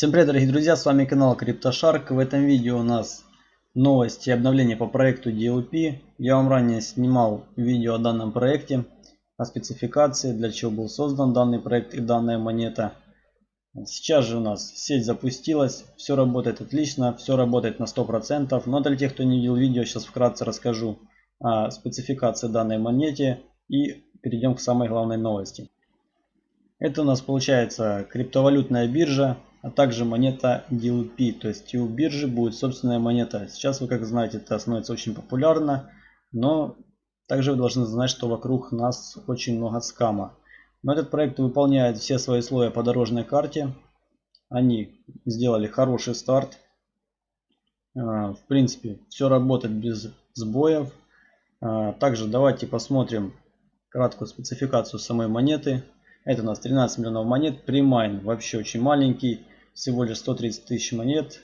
Всем привет дорогие друзья, с вами канал CryptoShark. В этом видео у нас новости и обновления по проекту DLP. Я вам ранее снимал видео о данном проекте, о спецификации, для чего был создан данный проект и данная монета. Сейчас же у нас сеть запустилась, все работает отлично, все работает на 100%. Но для тех, кто не видел видео, сейчас вкратце расскажу о спецификации данной монете и перейдем к самой главной новости. Это у нас получается криптовалютная биржа а также монета DLP. То есть у биржи будет собственная монета. Сейчас вы как знаете это становится очень популярно, но также вы должны знать, что вокруг нас очень много скама. Но этот проект выполняет все свои слои по дорожной карте. Они сделали хороший старт. А, в принципе, все работает без сбоев. А, также давайте посмотрим краткую спецификацию самой монеты. Это у нас 13 миллионов монет. Примайн вообще очень маленький всего лишь 130 тысяч монет.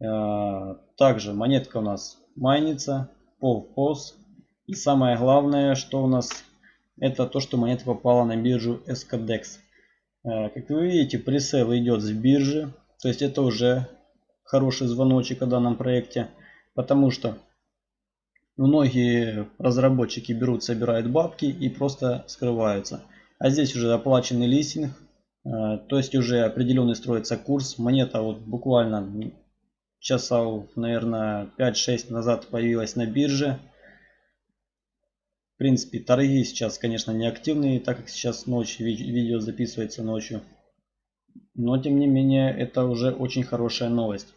Э, также монетка у нас майнится, пол POS. И самое главное, что у нас, это то, что монета попала на биржу SKDEX. Э, как вы видите, пресейл идет с биржи. То есть это уже хороший звоночек о данном проекте. Потому что многие разработчики берут, собирают бабки и просто скрываются. А здесь уже оплаченный листинг, то есть уже определенный строится курс. Монета вот буквально часов, наверное, 5-6 назад появилась на бирже. В принципе, торги сейчас, конечно, не активные, так как сейчас ночь, видео записывается ночью. Но, тем не менее, это уже очень хорошая новость.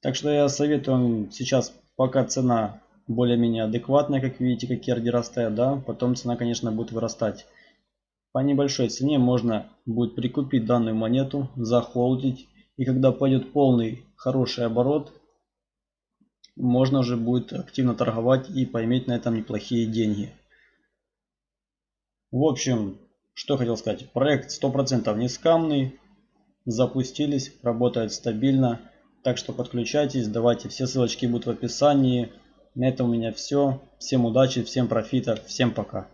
Так что я советую вам сейчас, пока цена более-менее адекватная, как видите, какие ордера стоят, да, потом цена, конечно, будет вырастать. По небольшой цене можно будет прикупить данную монету, захолдить. И когда пойдет полный хороший оборот, можно уже будет активно торговать и поиметь на этом неплохие деньги. В общем, что хотел сказать. Проект 100% не скамный. Запустились, работает стабильно. Так что подключайтесь, давайте, все ссылочки будут в описании. На этом у меня все. Всем удачи, всем профита, всем пока.